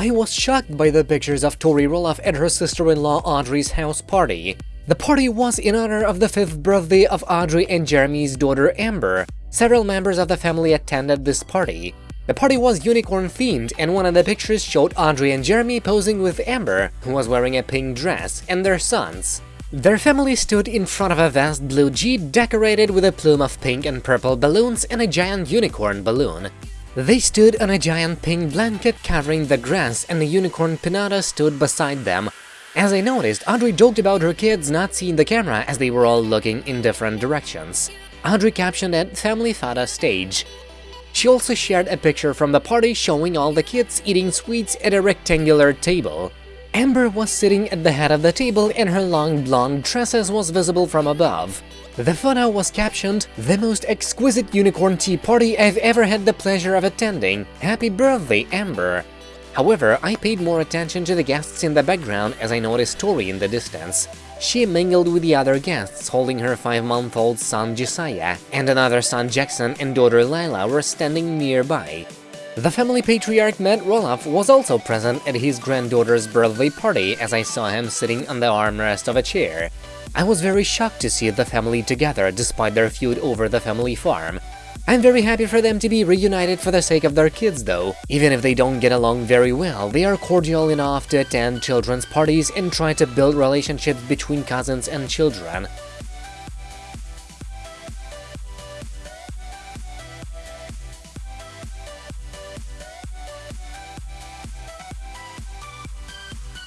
I was shocked by the pictures of Tori Roloff and her sister-in-law Audrey's house party. The party was in honor of the fifth birthday of Audrey and Jeremy's daughter Ember. Several members of the family attended this party. The party was unicorn-themed, and one of the pictures showed Audrey and Jeremy posing with Ember, who was wearing a pink dress, and their sons. Their family stood in front of a vast blue jeep decorated with a plume of pink and purple balloons and a giant unicorn balloon. They stood on a giant pink blanket covering the grass and the unicorn pinata stood beside them. As I noticed, Audrey joked about her kids not seeing the camera as they were all looking in different directions. Audrey captioned it Family Photo Stage. She also shared a picture from the party showing all the kids eating sweets at a rectangular table. Ember was sitting at the head of the table and her long blonde tresses was visible from above. The photo was captioned, The most exquisite unicorn tea party I've ever had the pleasure of attending. Happy birthday, Ember! However, I paid more attention to the guests in the background as I noticed Tori in the distance. She mingled with the other guests, holding her five-month-old son Josiah, and another son Jackson and daughter Lilah were standing nearby. The family patriarch Matt Roloff was also present at his granddaughter's birthday party as I saw him sitting on the armrest of a chair. I was very shocked to see the family together despite their feud over the family farm. I'm very happy for them to be reunited for the sake of their kids though. Even if they don't get along very well, they are cordial enough to attend children's parties and try to build relationships between cousins and children.